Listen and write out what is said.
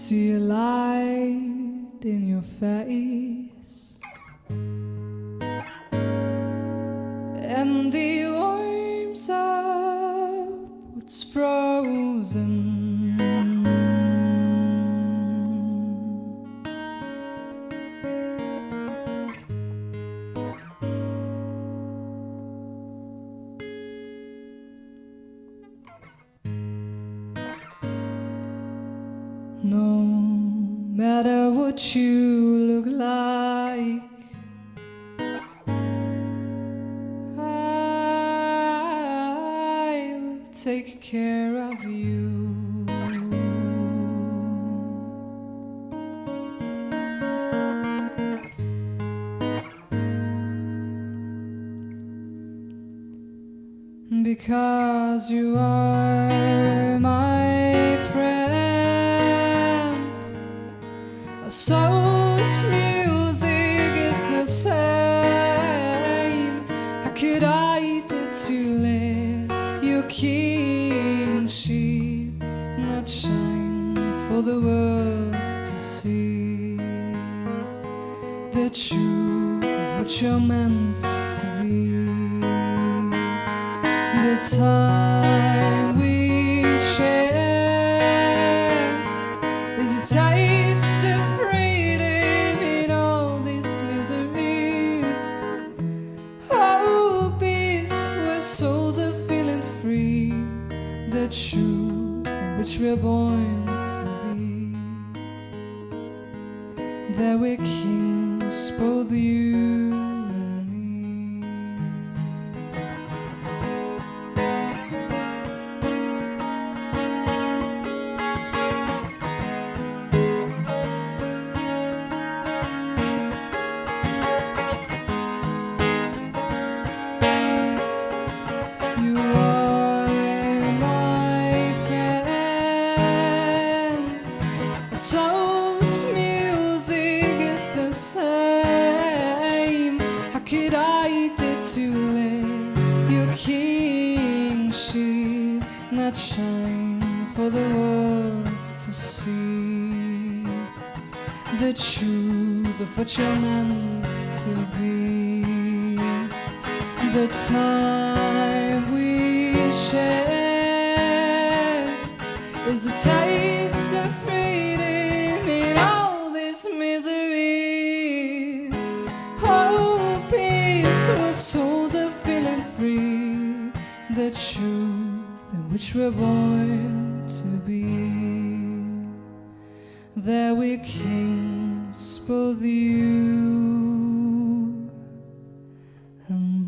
see a light in your face and the warms up what's frozen. No matter what you look like, I will take care of you. Because you are my soul's music is the same. How could I dare to let your kingship not shine for the world to see? The truth what you're meant to be. The time we share is a taste Truth in which we're born to be. That we're kings, both you kingship not shine for the world to see? The truth of what you're meant to be the time we share is a taste the truth in which we're born to be. That we kings, both you and